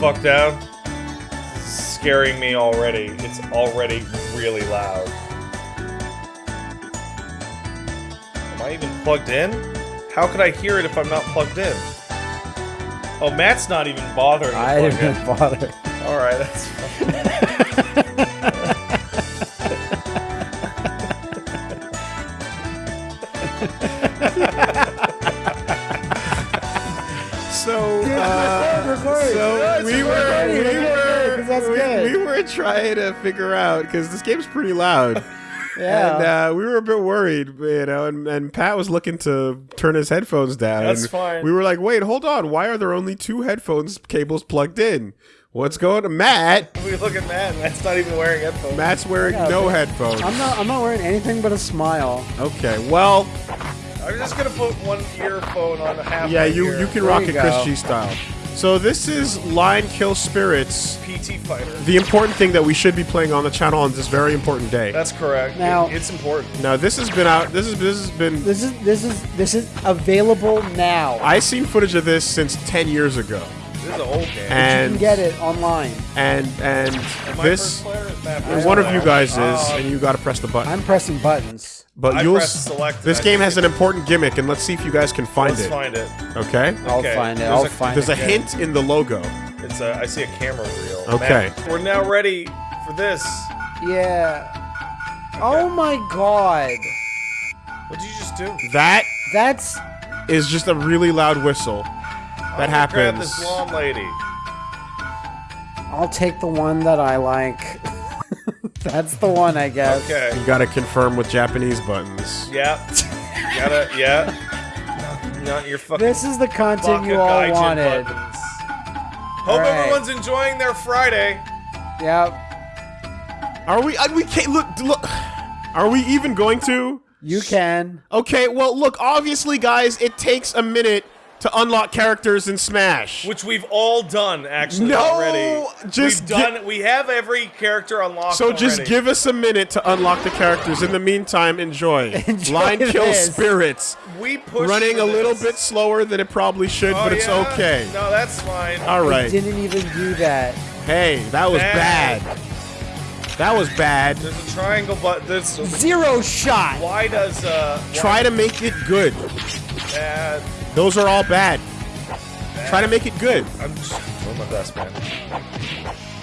fuck down? This is scaring me already. It's already really loud. Am I even plugged in? How could I hear it if I'm not plugged in? Oh, Matt's not even bothering to I plug didn't in. bother. Alright, that's fine. So, uh, record. so we were, recording, we okay, were, 'cause that's we, good. we were trying to figure out because this game's pretty loud. Yeah. And uh, we were a bit worried, you know, and, and Pat was looking to turn his headphones down. That's fine. We were like, wait, hold on. Why are there only two headphones cables plugged in? What's going on? Matt, We look at Matt, Matt's not even wearing headphones. Matt's wearing Yeah, no but- headphones. I'm not. I'm not wearing anything but a smile. Okay, well, I'm just gonna put one earphone on the half yeah, you, ear. you can There rock you it. Chris G style. So this is Line Kill Spirits, PT fighter. the important thing that we should be playing on the channel on this very important day. That's correct. Now- It- it's important. Now this has been out. This is this has been. This is this is this is available now. I seen footage of this since ten years ago, This is an old game. you can get it online. and and Am I this first player? Is Matt and one of you guys is, and you got to press the button. I'm pressing buttons. but I you'll. pressed select. This I game has an important gimmick, and let's see if you guys can find Let's it. find it. Okay. I'll Okay, find it. there's I'll a- find There's a it. hint in the logo. It's a. I see a camera reel. Okay. Matt, we're now ready for this. Yeah. Oh my god. What did you just do? That That's is just a really loud whistle. That I'm Grab happens. this blonde lady. I'll take the one that I like. That's the one, I guess. Okay. You got to confirm with Japanese buttons. Yeah. You gotta. Yeah. Not, not your fucking. This is the content you all wanted. buttons. Hope Alright. everyone's enjoying their Friday. Yep. Are we? We can't look. Look. Are we even going to? You can. Okay. Well, look. Obviously, guys, it takes a minute to unlock characters in Smash. Which we've all done actually No, already. just we've done. we have every character unlocked. So just already. give us a minute to unlock the characters. In the meantime, enjoy. Enjoy Line kill spirits. We push Running a little bit slower than it probably should, Oh, but it's yeah? okay. No, that's fine. All right. I right. didn't even do that. Hey, that was Bad. bad. That was bad. There's a triangle, but this. Zero shot. Why does uh? Try to make it good. Bad. Those are all bad. Try to make it good. I'm just doing my best, man.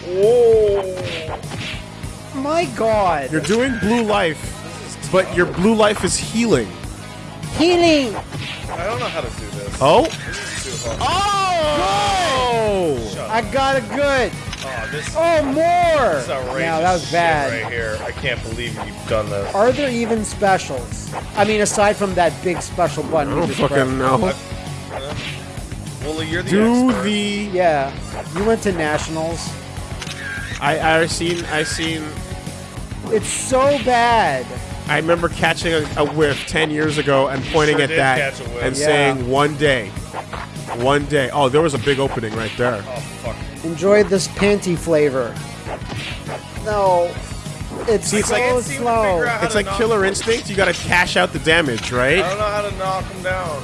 Oh. My god. You're doing blue life, but your blue life is healing. Healing. I don't know how to do this. Oh? This is too hard. Oh! Shut I got a good. Oh, this, Oh, more. this is outrageous. Now that was bad. right here. I can't believe you've done this. Are there even specials? I mean, aside from that big special button. I you don't fucking pressed. know. Well, you're the Do expert. the Yeah. You went to nationals. I I seen I seen It's so bad. I remember catching a, a whiff ten years ago and pointing Sure at that catch a whiff. and Yeah. saying one day, one day. Oh, there was a big opening right there. Oh fuck. Enjoy this panty flavor. No. It's See, it's so like- Can't seem to slow. figure out how It's like Killer Instinct. You got to cash out the damage, right? I don't know how to knock him down.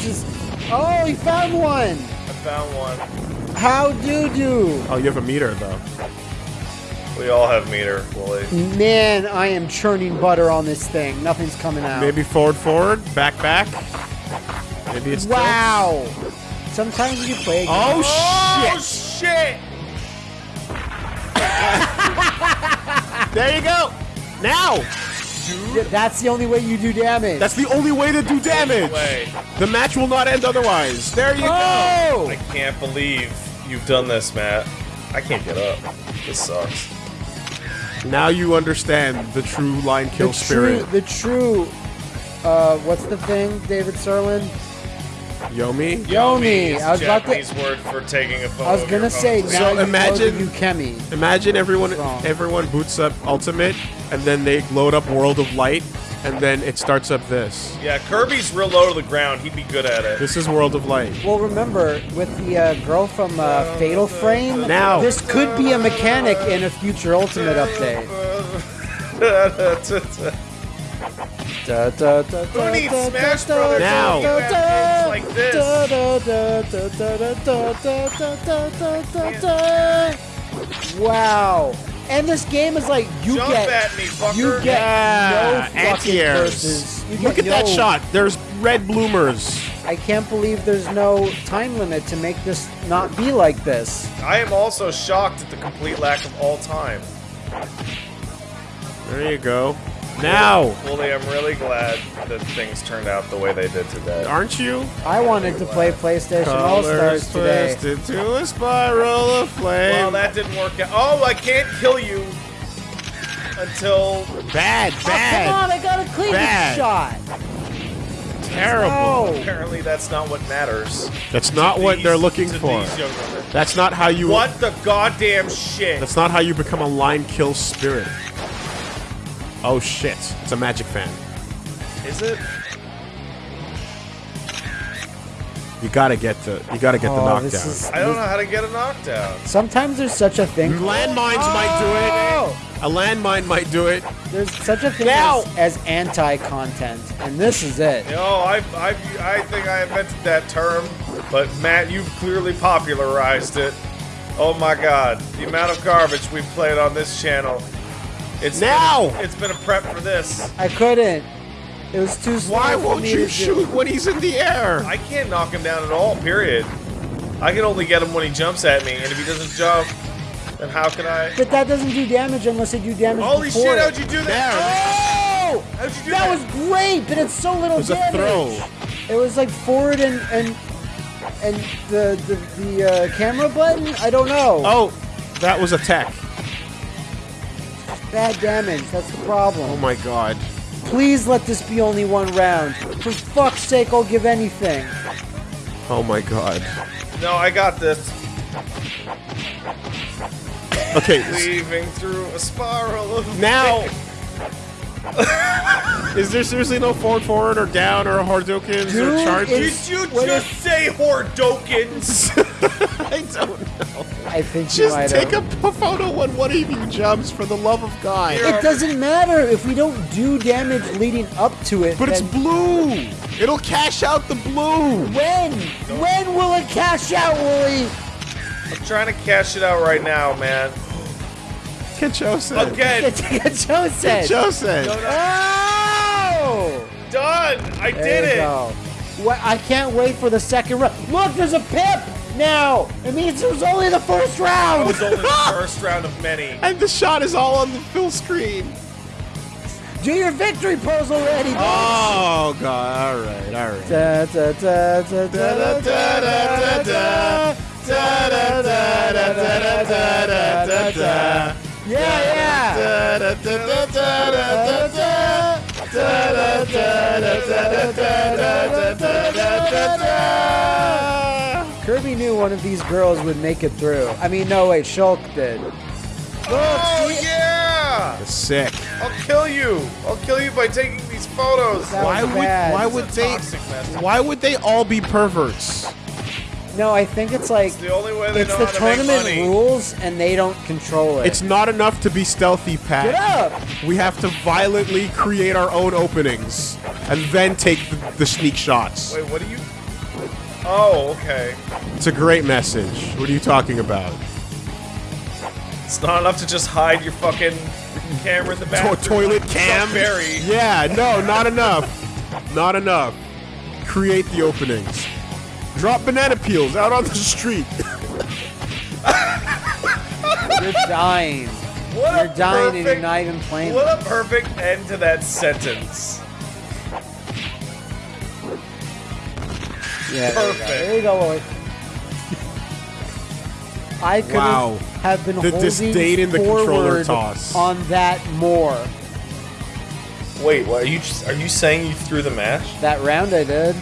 Just, oh, he found one. I found one. How do you do? Oh, you have a meter though. We all have meter, Woolie. Man, I am churning butter on this thing. Nothing's coming out. Maybe forward, forward, back, back. Maybe it's tilts. Wow. Sometimes you play. a game- Oh, Oh shit! shit! There you go. Now, Yeah, that's the only way you do damage. that's the only way to do damage. The match will not end otherwise. There you go. oh. I can't believe you've done this, Matt. I can't get up. This sucks. Now you understand the true line kill the spirit. True, the true. Uh, what's the thing, David Serlin? Yomi. Yomi. is I was a about to- Japanese word for taking a photo. I was of your gonna say now So imagine- know the Ukemi. Imagine everyone everyone boots up Ultimate and then they load up World of Light and then it starts up this. Yeah, Kirby's real low to the ground. He'd be good at it. This is World of Light. Well, remember with the uh, girl from uh, Fatal Frame. Now. this could be a mechanic in a future Ultimate update. Da, da, da, Who needs Smash Brothers now? like this. Wow. And this game is like you Jump get at me, fucker. you get yeah. no fucking curses. Look at that shot. There's red bloomers. I can't believe there's no time limit to make this not be like this. I am also shocked at the complete lack of all time. There you go. Now, Fully, I'm really glad that things turned out the way they did today. aren't you? I wanted to play PlayStation All Stars today. twisted to a spiral of flame. Well, that didn't work out. Oh, I can't kill you until bad, bad. Oh, bad, come on, I got a clean Bad. shot. terrible. Oh, apparently that's not what matters. That's not what they're looking for. these young women. That's not how you. What the goddamn shit? That's not how you become a line kill spirit. Oh shit! It's a magic fan. Is it? You gotta get the. You gotta get the Oh, knockdown. is- I don't know how to get a knockdown. Sometimes there's such a thing. Landmines might do Oh! it. A landmine might do it. There's such a thing Now! as, as anti-content, and this is it. You know, I, I, I think I invented that term, but Matt, you've clearly popularized it. Oh my god, the amount of garbage we've played on this channel. It's Now! Been, it's been a prep for this. I couldn't. It was too slow Why won't you shoot when he's in the air? I can't knock him down at all, period. I can only get him when he jumps at me, and if he doesn't jump, then how can I? But that doesn't do damage unless it do damage Holy before shit, how'd you do that? Oh! How'd you do That that? was great, but it's so little It was a damage. throw. It was like forward and and and the the, the uh, camera button. I don't know. Oh, that was a tech. Bad damage. That's the problem. Oh my god. Please let this be only one round. For fuck's sake, I'll give anything. Oh my god. No, I got this. Okay, s- Weaving through a spiral of now. Is there seriously no forward forward or down or Hordokins or Dude, charges? it's- Did you What just say Hordokins? I don't know. I think you Just might take a have. p- photo when one of you jumps for the love of God. It doesn't matter if we don't do damage leading up to it. But it's blue. It'll cash out the blue. when? When will it cash out, Woolie? I'm trying to cash it out right now, man. Kachosen. Again, Get, get Joe said. Kachosen. No, no. Oh! done. I There did you it. go. What, I can't wait for the second round. Look, there's a pip now. It means it was only the first That round. was only the first round of many. And the shot is all on the full screen. Do your victory pose already, bitch. Oh god. All right. All right. Da, da, da, da, da, da, da, da, da. Da, da, da, da, da, da, da, da, da. Yeah, yeah. Da, da, da, da, da, yeah, yeah. Kirby knew one of these girls would make it through. I mean, no, wait, Shulk did. Oh, yeah! That's sick. I'll kill you. I'll kill you by taking these photos. That why would, why would they? Why would they all be perverts? No, I think it's like It's the only way they it's know the how to make tournament money. rules, and they don't control it. It's not enough to be stealthy, Pat. Get up! We have to violently create our own openings and then take the, the sneak shots. Wait, what are you? Oh, okay. It's a great message. What are you talking about? It's not enough to just hide your fucking camera in the To- bathroom. toilet like cam? Chuck Berry. Yeah, no, not enough. Not enough. Create the openings. Drop banana peels out on the street. You're dying. What You're a dying and you're not even playing. What a perfect end to that sentence. Yeah, there you go. Perfect. There you go, Lloyd. I could Wow. have been The holding disdain in the controller toss. on that more. Wait, what are you? Just, are you saying you threw the match? That round I did.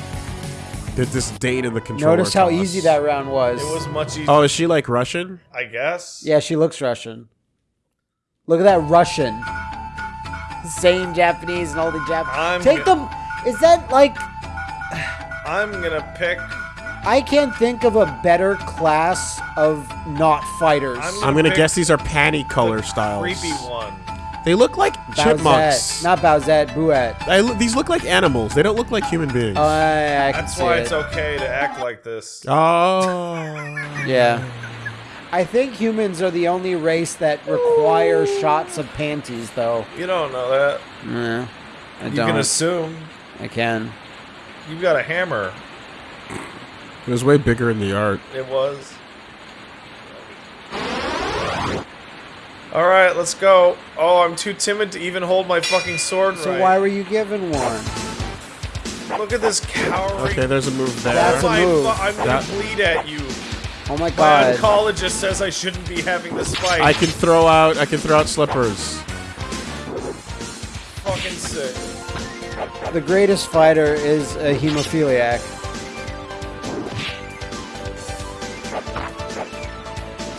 The disdain in the controller Notice how toss. easy that round was. It was much easier, Oh, is she like Russian? I guess. Yeah, she looks Russian. Look at that Russian. Saying Japanese and all the Japanese. I'm Take them. Is that like I'm gonna pick. I can't think of a better class of not fighters. I'm I'm gonna guess these are panty color styles. Creepy one. They look like chipmunks. Bowsette. Not Bowsette, Bouette. I look- these look like animals. They don't look like human beings. Oh, I, I can That's see why it. it's okay to act like this. oh. Yeah. I think humans are the only race that require shots of panties, though. You don't know that. Yeah, I You don't. can assume. I can. You've got a hammer. It was way bigger in the art. It was. All right, let's go. Oh, I'm too timid to even hold my fucking sword So right. why were you given one? Look at this cowering. Okay, there's a move there. That's a move. I'm gonna That- bleed at you. Oh my god. My god. oncologist says I shouldn't be having this fight. I can throw out. I can throw out slippers. fucking sick. The greatest fighter is a hemophiliac.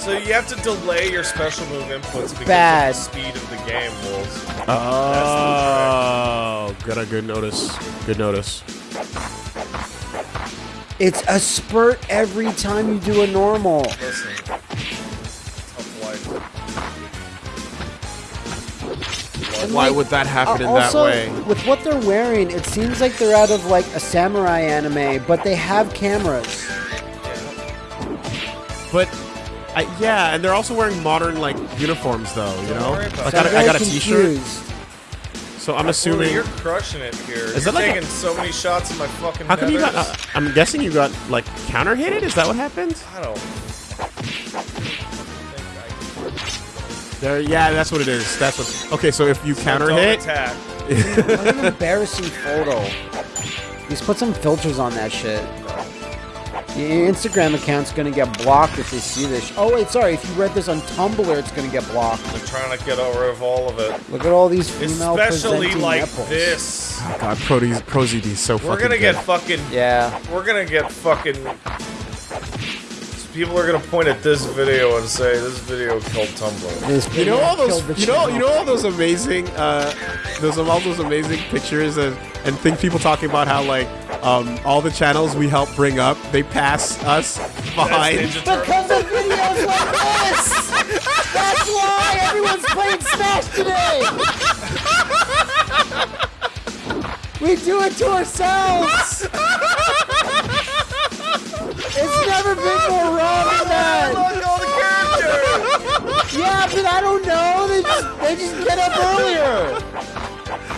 So you have to delay your special move inputs because Bad. of the speed of the game, Wolves. Oh, good. A good notice. Good notice. It's a spurt every time you do a normal. Listen. Tough Why like, would that happen in Uh, also, that way? with what they're wearing, it seems like they're out of like a samurai anime, but they have cameras. But, I, yeah, and they're also wearing modern like uniforms, though. You know, like it. I, I'm got a- I got a T-shirt, so I'm Well, assuming. you're crushing it here. Is you're that like a- taking so many shots in my fucking How come you got? Uh, I'm guessing you got like counter hit it. Is that what happened? I don't. There, yeah, that's what it is. That's what. Okay, so if you counter Don't hit, attack. What an embarrassing photo. Just put some filters on that shit. Your Instagram account's gonna get blocked if they see this. Oh wait, sorry. If you read this on Tumblr, it's gonna get blocked. I'm trying to get rid of all of it. Look at all these female Especially like nipples. this. oh god, Pro ProZD is so We're fucking gonna good. get fucking. Yeah. We're gonna get fucking. People are gonna point at this video and say this video killed Tumblr. This You know all those, you know, you know all those amazing, uh, those all those amazing pictures and and think people talking about how like um, all the channels we help bring up, they pass us behind. Because of videos like this! That's why everyone's playing Smash today! We do it to ourselves! It's never been more wrong than that! Look, all the characters. Yeah, but I don't know. They just they just get up earlier.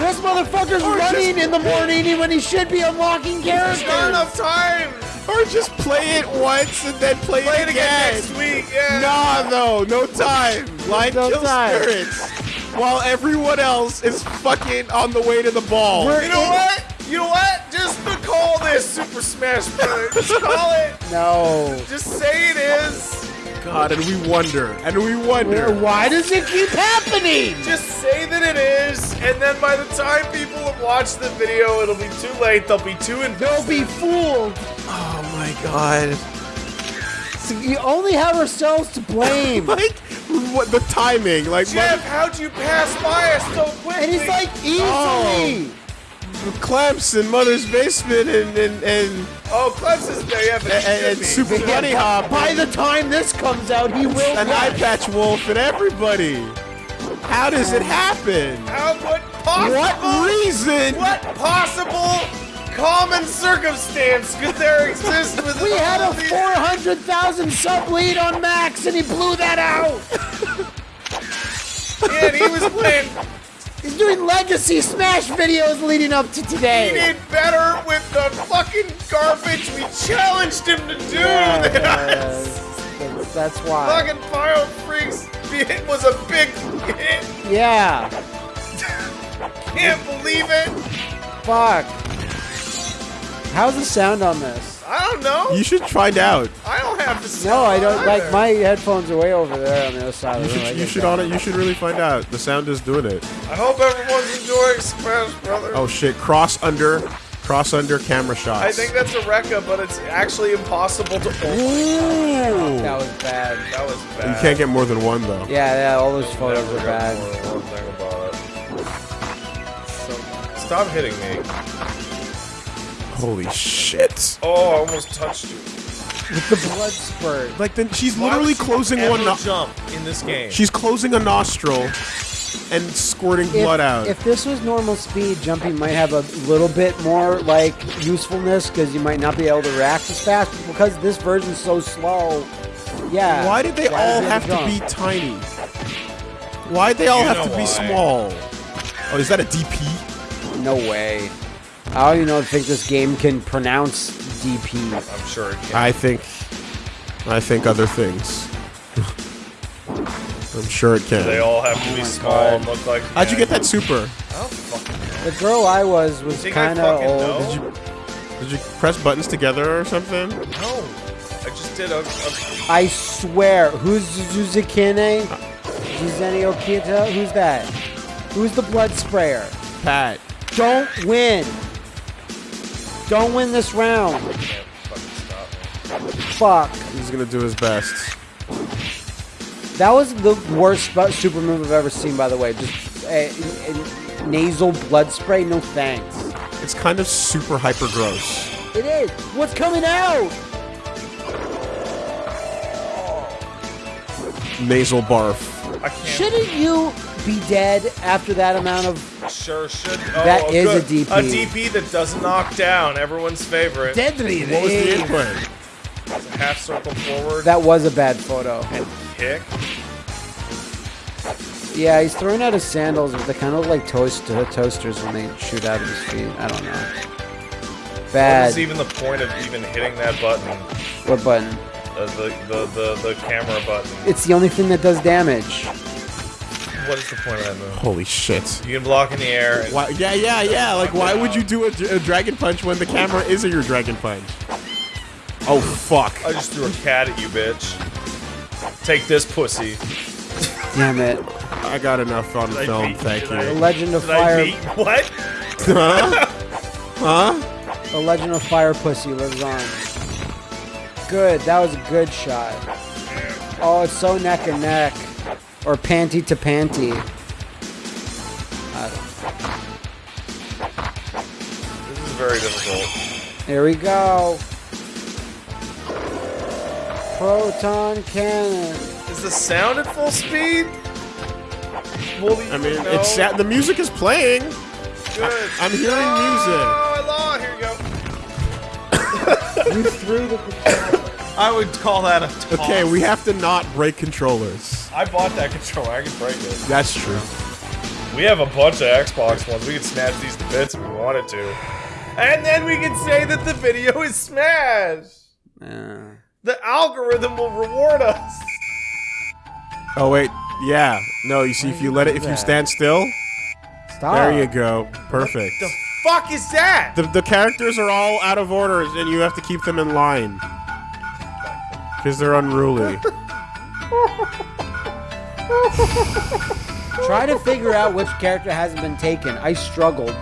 This motherfucker's running in the morning when he should be unlocking There's characters. not enough time. Or just play it once and then play, Play it it again again. next week. Yeah. Nah, no, no time. Line No kill time. spirits. While everyone else is fucking on the way to the ball. We're- You know what? You know what? Just call this Super Smash Bros. Just call it. No. Just say it is. God, and we wonder, and we wonder. Why does it keep happening? Just say that it is, and then by the time people have watched the video, it'll be too late. They'll be too and They'll be fooled. Oh my god. So you only have ourselves to blame. Like, what the timing? Like, Jeff, how'd you pass by us so quickly? and he's like, easily. Oh. Mother- Clemson, Mother's Basement, and and and, oh, Clemson's there. Yeah, but and, he and. Super Bunny Hop, By the time this comes out, he will. and Eye Patch Wolf, and everybody. How does it happen? How what possible? What reason? What possible common circumstance could there exist with We had a 400,000 sub lead on Max, and he blew that out. Yeah, and he was playing. He's doing legacy Smash videos leading up to today. He did better with the fucking garbage we challenged him to do Yeah, than yeah, us. that's, that's why. Fucking Pyro Freaks hit was a big hit. Yeah. Can't believe it. Fuck. How's the sound on this? I don't know. You should find out. I don't have to. No, I don't. either. Like my headphones are way over there on the other side You of the should, you should on it. You should really find out. The sound is doing it. I hope everyone's enjoying Smash Brothers. Oh shit! Cross under, cross under camera shots. I think that's a Rekka, but it's actually impossible to. Oh, Ooh. That was bad. that was bad. You can't get more than one though. Yeah, yeah. All those photos are bad. more than one thing about it. So, stop hitting me. Holy shit! Oh, I almost touched you. With the blood spurt. Like then she's Why literally would you closing ever one. No- jump in this game. she's closing a nostril, and squirting If, blood out. if this was normal speed, jumping might have a little bit more like usefulness because you might not be able to react as fast. But because this version's so slow, yeah. Why did they why all does have to jump? be tiny? Why'd they all You have know to be why. small? Oh, is that a DP? No way. I don't even know, think this game can pronounce DP. I'm sure it can. I think, I think other things. I'm sure it can. they all have to Oh be my small God. and look like. How'd you get that super? I don't fucking know. The girl I was was kind of old. know? Did you, did you press buttons together or something? No, I just did a. a I swear. Who's Zuzukine? Uh. Zuzeni Okita? Who's that? Who's the blood sprayer? Pat. Don't win. Don't win this round. can't fucking stop me. Fuck. He's gonna do his best. That was the worst sp- super move I've ever seen, by the way. Just a, a nasal blood spray. No thanks. It's kind of super hyper gross. It is. What's coming out? Nasal barf. I can't. Shouldn't you be dead after that amount of Sure should. Oh, That is a good. DP. A DP that doesn't knock down. Everyone's favorite. deadly? What was the input? Half circle forward That was a bad photo. and kick. Yeah, he's throwing out his sandals, but they kind of look like toast toasters when they shoot out of his feet. I don't know. What Bad. is even the point of even hitting that button? What button? Uh, the, the, the, the camera button. It's the only thing that does damage. What is the point of that move? Holy shit. You can block in the air. Why, yeah, yeah, yeah. Like, why would you do a, a dragon punch when the camera isn't your dragon punch? Oh, fuck. I just threw a cat at you, bitch. Take this, pussy. Damn it. I got enough on Did I film, beat- thank you. I- The Legend of Did I Fire. beat? What? huh? Huh? The Legend of Fire Pussy lives on. Good. That was a good shot. Oh, it's so neck and neck, or panty to panty. I don't- This is very difficult. Here we go. Proton cannon. Is the sound at full speed? Fully, I mean, no? it's sad. The music is playing. good. I'm hearing music. Oh, I lost. Here you go. You threw the. I would call that a toss. Okay, we have to not break controllers. I bought that controller. I can break it. That's true. We have a bunch of Xbox ones. We could smash these to bits if we wanted to. And then we can say that the video is smashed. Uh, The algorithm will reward us. Oh wait, yeah. No, you see, if you let it, if you stand still, stop. there you go. Perfect. The fuck is that? The, the characters are all out of order, and you have to keep them in line. Because they're unruly. Try to figure out which character hasn't been taken. I struggled.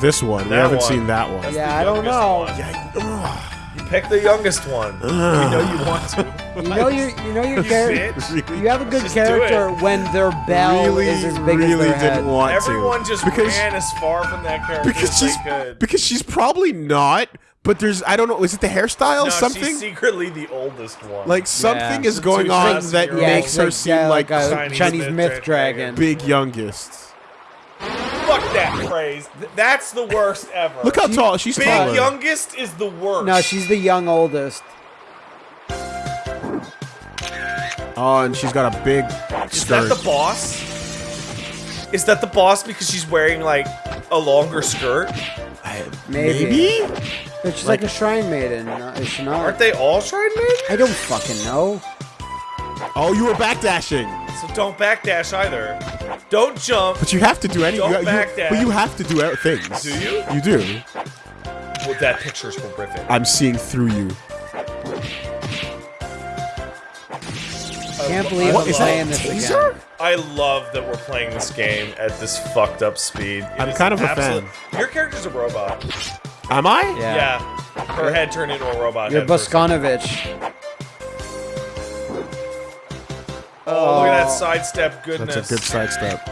this one, we That haven't one. seen that one. Yeah, I don't know. one. Yeah, You pick the youngest one. You know you want to. You know your, you know your character. Bitch. You have a good Just do character when their bell really, is as big really as their didn't want Everyone to. just because ran as far from that character because as she's they could. because she's probably not. But there's I don't know. Is it the hairstyle? no, something she's secretly the oldest one. like something Yeah. is going She's on that Yeah, old- makes her like, seem yeah, like, like a Chinese Chinese, myth myth dragon. dragon. big youngest. fuck that phrase. Th- That's the worst ever. Look how tall she's Big taller. youngest is the worst. No, she's the young oldest. Oh, and she's got a big Is that skirt. the boss? Is that the boss because she's wearing like a longer skirt? Maybe. Maybe? But she's like, a shrine maiden, uh, is she not? Aren't they all shrine maidens? I don't fucking know. Oh, you were backdashing. So don't backdash either. Don't jump. But you have to do any. Don't you, you- backdash. But you have to do things. Do you? You do. Well, that picture's horrific. I'm seeing through you. I Can't believe What, I'm is playing a this taser? again. I love that we're playing this game at this fucked up speed. It I'm kind of a fan. Your character's a robot. Am I? Yeah. Yeah. Her head turned into a robot. You're head for a second. Boskanovich. Oh, look at that Oh. sidestep goodness. That's a good sidestep.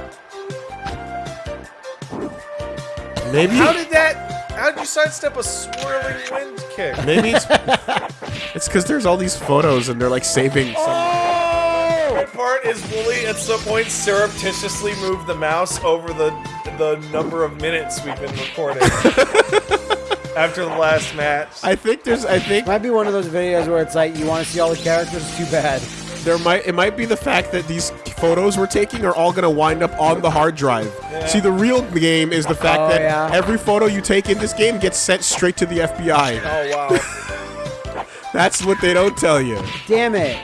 Maybe. How did that? How did you sidestep a swirling wind kick? Maybe it's it's because there's all these photos and they're like saving. Some, Oh! favorite part is Woolie at some point surreptitiously moved the mouse over the the number of minutes we've been recording after the last match. I think there's. I think Might be one of those videos where it's like you want to see all the characters. Too bad. there might. It might be the fact that these photos we're taking are all gonna wind up on the hard drive. See, the real game is the fact Oh, that yeah. every photo you take in this game gets sent straight to the FBI. Oh wow. That's what they don't tell you. Damn it.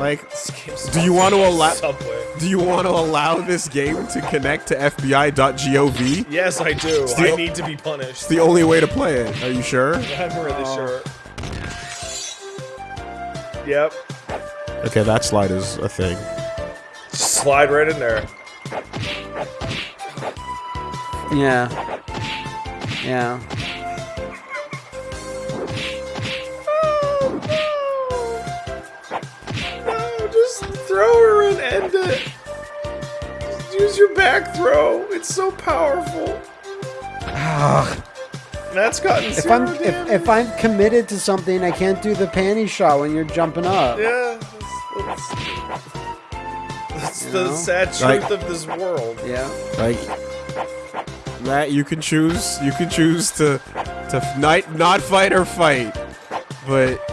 Like, do you want to allow? Do you want to allow this game to connect to FBI.gov? Yes, I do. the- I need to be punished. It's the only way to play it. Are you sure? I'm really sure. Yep. Okay, that slide is a thing. Just slide right in there. Yeah. Yeah. Just throw her and end it. Just use your back throw. It's so powerful. That's gotten If I'm if, damage. if I'm committed to something, I can't do the panty shot when you're jumping up. Yeah, that's, that's, that's the know? sad truth Like- of this world. Yeah. Like that, you can choose. You can choose to to f- not not fight or fight, but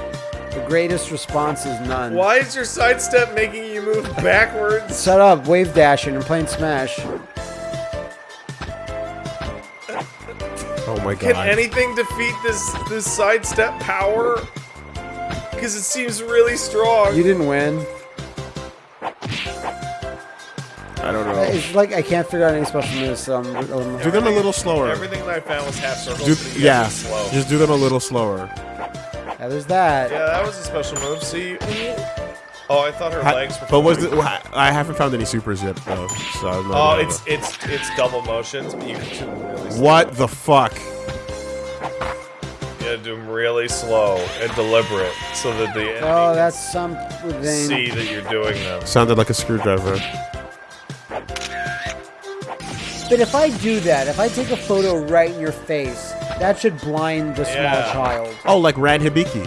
The greatest response is none. Why is your sidestep making you move backwards? Shut up, wave dashing and playing Smash. oh my god. Can anything defeat this this sidestep power? Because it seems really strong. You didn't win. I don't know. It's like I can't figure out any special moves. So I'm, I'm- Do them a little slower. Everything that I found was half circles. Do, so yeah, slow. just do them a little slower. yeah, there's that. yeah, that was a special move. See. Oh, I thought her Ha- legs. Were but was flying. the, wha- I haven't found any supers yet though. So I'm not Oh, gonna- it's it's it's double motions, but you can do them really slow. what the fuck? You gotta do them really slow and deliberate, so that the oh, enemy Oh, that's something. see that you're doing them. Sounded like a screwdriver. But if I do that, if I take a photo right in your face, that should blind the small child. Oh, like Dan Hibiki.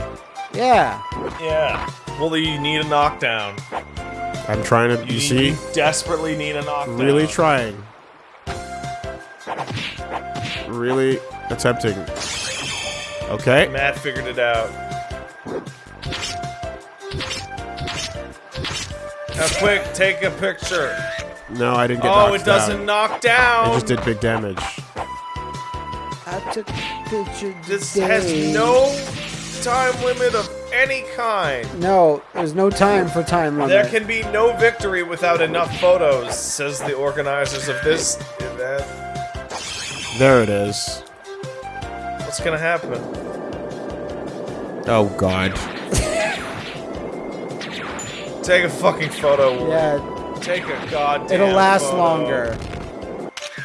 Yeah. Yeah. Well, you need a knockdown. I'm trying to. You, You see, you desperately need a knockdown. really trying. Really attempting. Okay. Matt figured it out. Now, quick, take a picture. No, I didn't get. Oh, knocked it doesn't down. knock down. It just did big damage. I took a picture This has no time limit of any kind. No, there's no time for time limit. There can be no victory without enough photos, says the organizers of this event. There it is. What's gonna happen? Oh God. Take a fucking photo. Yeah, Take a goddamn. it'll last photo. longer.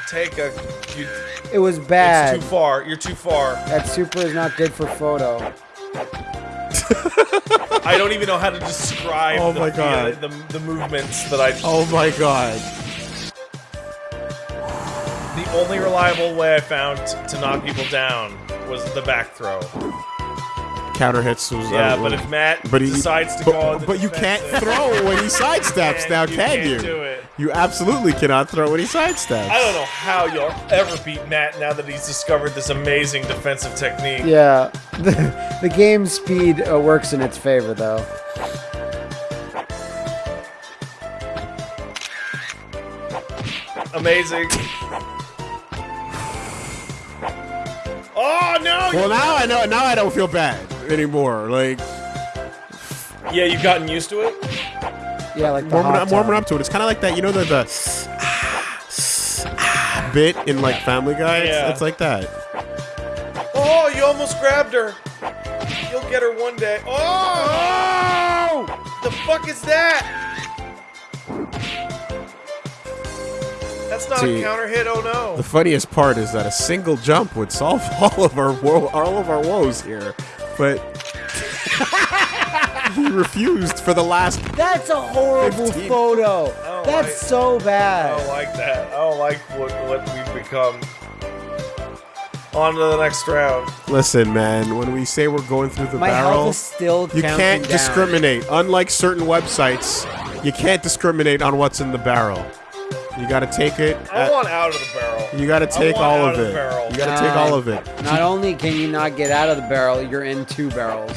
Take a. You, It was bad. it's bad. too far. You're too far. That super is not good for photo. I don't even know how to describe Oh the, my feel- God. the, the movements that I. Oh my God. The only reliable way I found to knock people down was the back throw. Counter hits was. Yeah, but if Matt but he decides to but, go on the but you can't throw when he sidesteps now, you can you? do it. You absolutely cannot throw any he sidesteps. I don't know how you'll ever beat Matt now that he's discovered this amazing defensive technique. Yeah, the, the game speed uh, works in its favor though. Amazing. Oh no! Well, now I know. Now I don't feel bad anymore. Like yeah, you've gotten used to it. Yeah, like the warming hot up, warming up to it. It's kind of like that. You know the the bit in like Family Guy. It's, Yeah. it's like that. Oh, you almost grabbed her. You'll get her one day. Oh! The fuck is that? That's not See, a counter hit. Oh no! The funniest part is that a single jump would solve all of our wo- all of our woes here, but he refused for the last. That's a horrible 15. photo. That's I- so bad. I don't like that. I don't like what what we've become. On to the next round. Listen, man, when we say we're going through the My barrel, is still you can't down. discriminate. Unlike certain websites, you can't discriminate on what's in the barrel. You gotta take it. I at- want out of the barrel. you gotta I take want all out of of the it. barrel. You gotta take all of it. Not only can you not get out of the barrel, you're in two barrels.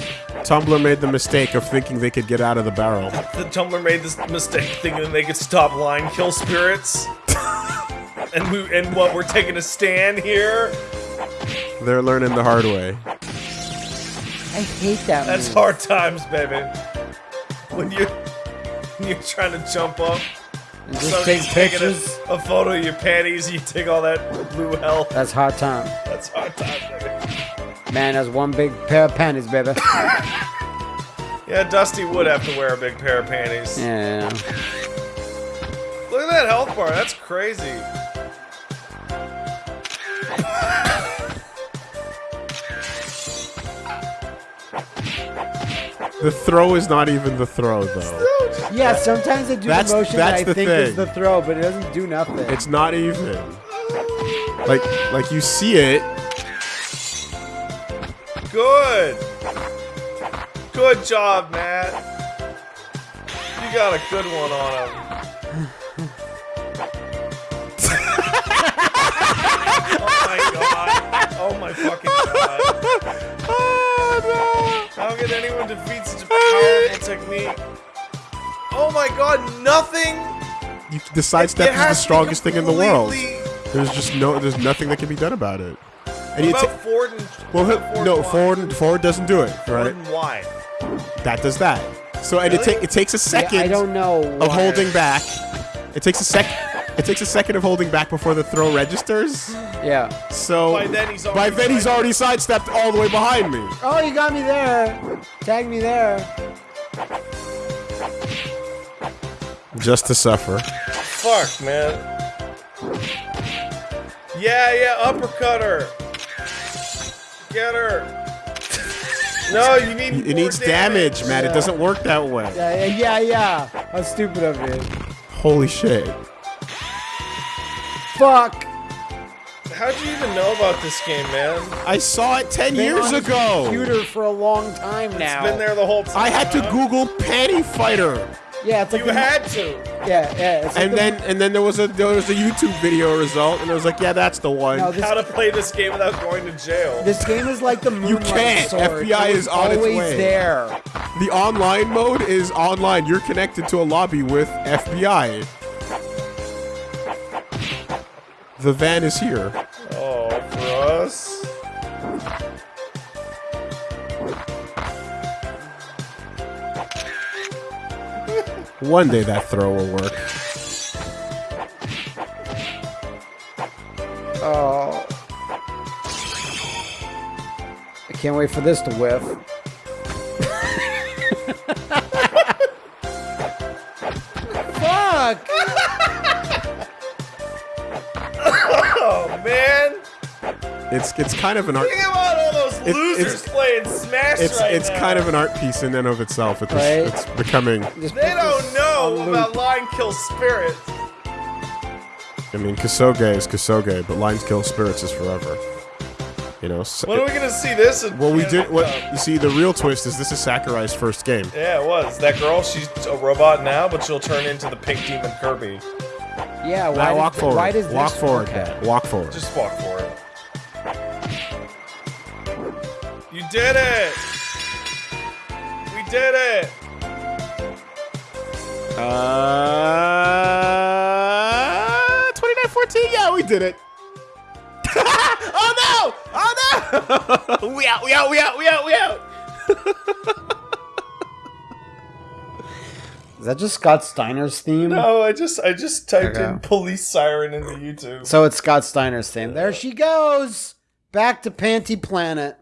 Tumblr made the mistake of thinking they could get out of the barrel. The Tumblr made this mistake thinking they could stop line kill spirits. and we and what we're taking a stand here. They're learning the hard way. I hate that. That's move. hard times, baby. When you when you're trying to jump up, And Just take taking a, pictures. a photo of your panties, you take all that blue hell. That's hard time. That's hard time, baby. Man, that's one big pair of panties, baby. Yeah, Dusty would have to wear a big pair of panties. yeah. Look at that health bar. That's crazy. The throw is not even the throw, though. Yeah, sometimes I do That's- the motion that's that I the think is thing. the throw, but it doesn't do nothing. It's not even. Like, like you see it. Good. Good job, Matt. You got a good one on him. oh my god. Oh my fucking god. Oh no. How can anyone defeat such a powerful technique? Oh my god, nothing? no! You, the sidestep It is the has to be strongest thing in the world. There's just no. There's nothing that can be done about it. And you What ta- about Ford and well, what about Ford no, and why? forward forward doesn't do it, Ford right? and why? That does that. So and it, Really? ta- it takes a Yeah, second I don't know. of holding back. It takes a sec. It takes a second of holding back before the throw registers. Yeah. So By then he's already then he's side- already sidestepped all the way behind me. Oh, you got me there. Tag me there. Just to suffer. Fuck, man. Yeah, yeah, uppercut her. Get her. No, you need. It more needs damage, man. It Yeah. doesn't work that way. Yeah, yeah, yeah, yeah. How stupid of me. Holy shit. Fuck. How'd you even know about this game, man? I saw it 10 Been years on ago. Computer for a long time now. It's been there the whole time. I had to huh? Google panty fighter. Yeah, it's like You had to. Yeah, yeah. It's like And the- then and then there was a there was a YouTube video result and I was like, yeah, that's the one. No, this, How to play this game without going to jail. this game is like the Moonlight you can't. Sword. FBI It is was on its always way. there. the online mode is online. You're connected to a lobby with FBI. The van is here. One day that throw will work. Oh. I can't wait for this to whiff. Fuck! Oh man. It's it's kind of an art. It- losers it's- playing Smash It's right it's now. kind of an art piece in and of itself. It's, Right. it's becoming. They don't know about loop. line kill spirits. I mean, Kusoge is Kusoge, but Lines Kill Spirits is forever. You know. so- When are we gonna see this? in well, we Animal did. What Crossing? you see, the real twist is this is Sakurai's first game. Yeah, it was. That girl, she's a robot now, but she'll turn into the pink demon Kirby. Yeah, why, Now does, walk forward. why does walk this forward. okay. Walk forward. Just walk for You did it! We did it! Uh, 2914. Yeah, we did it. oh no! Oh no! we out! We out! We out! We out! We out! Is that just Scott Steiner's theme? No, I just I just typed Okay. in police siren into YouTube. So it's Scott Steiner's theme. There she goes! Back to Panty Planet.